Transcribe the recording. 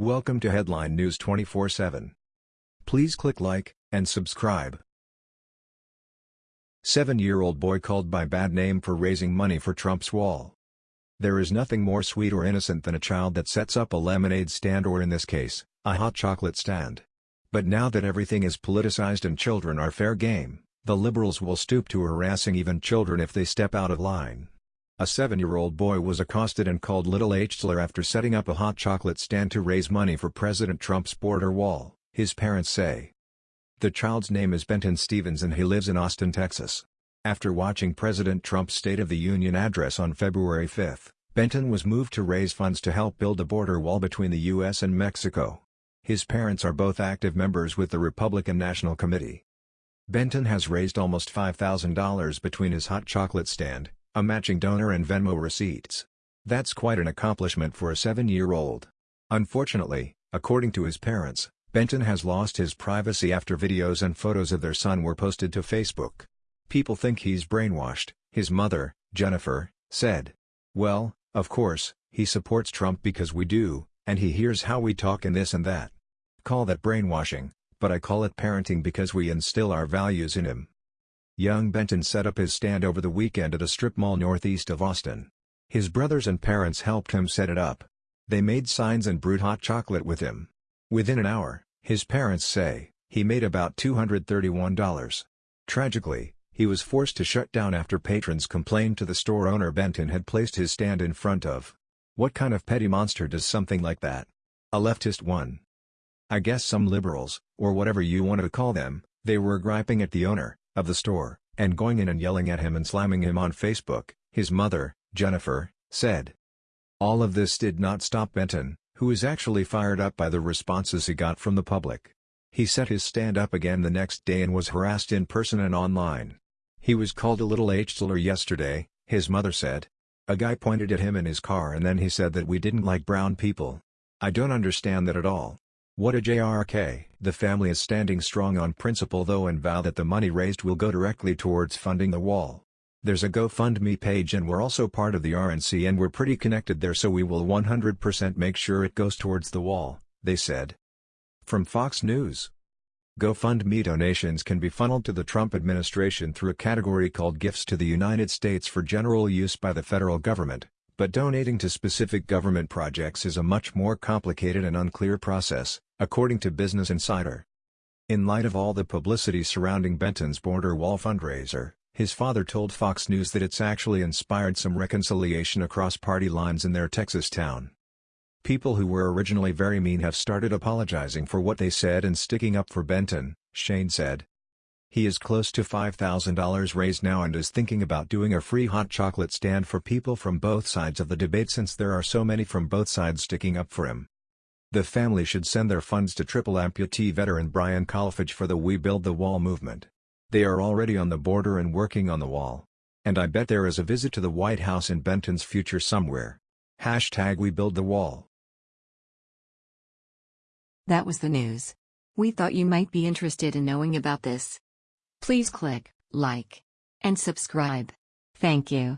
Welcome to Headline News 24/7. Please click like and subscribe. Seven-year-old boy called by bad name for raising money for Trump's wall. There is nothing more sweet or innocent than a child that sets up a lemonade stand or in this case, a hot chocolate stand. But now that everything is politicized and children are fair game, the liberals will stoop to harassing even children if they step out of line. A seven-year-old boy was accosted and called Little H'tler after setting up a hot chocolate stand to raise money for President Trump's border wall, his parents say. The child's name is Benton Stevens and he lives in Austin, Texas. After watching President Trump's State of the Union address on February 5, Benton was moved to raise funds to help build a border wall between the U.S. and Mexico. His parents are both active members with the Republican National Committee. Benton has raised almost $5,000 between his hot chocolate stand, a matching donor and Venmo receipts. That's quite an accomplishment for a seven-year-old. Unfortunately, according to his parents, Benton has lost his privacy after videos and photos of their son were posted to Facebook. People think he's brainwashed, his mother, Jennifer, said. Well, of course, he supports Trump because we do, and he hears how we talk and this and that. Call that brainwashing, but I call it parenting because we instill our values in him. Young Benton set up his stand over the weekend at a strip mall northeast of Austin. His brothers and parents helped him set it up. They made signs and brewed hot chocolate with him. Within an hour, his parents say, he made about $231. Tragically, he was forced to shut down after patrons complained to the store owner Benton had placed his stand in front of. What kind of petty monster does something like that? A leftist one. I guess some liberals, or whatever you want to call them, they were griping at the owner of the store, and going in and yelling at him and slamming him on Facebook, his mother, Jennifer, said. All of this did not stop Benton, who is actually fired up by the responses he got from the public. He set his stand up again the next day and was harassed in person and online. He was called a little H'tler yesterday, his mother said. A guy pointed at him in his car and then he said that we didn't like brown people. I don't understand that at all. What a JRK! The family is standing strong on principle though and vow that the money raised will go directly towards funding the wall. There's a GoFundMe page and we're also part of the RNC and we're pretty connected there so we will 100% make sure it goes towards the wall, they said. From Fox News. GoFundMe donations can be funneled to the Trump administration through a category called Gifts to the United States for general use by the federal government. But donating to specific government projects is a much more complicated and unclear process, according to Business Insider. In light of all the publicity surrounding Benton's border wall fundraiser, his father told Fox News that it's actually inspired some reconciliation across party lines in their Texas town. People who were originally very mean have started apologizing for what they said and sticking up for Benton, Shane said. He is close to $5,000 raised now and is thinking about doing a free hot chocolate stand for people from both sides of the debate since there are so many from both sides sticking up for him. The family should send their funds to triple amputee veteran Brian Kolfage for the We Build the Wall movement. They are already on the border and working on the wall. And I bet there is a visit to the White House in Benton's future somewhere. Hashtag We Build the Wall. That was the news. We thought you might be interested in knowing about this. Please click like and subscribe. Thank you.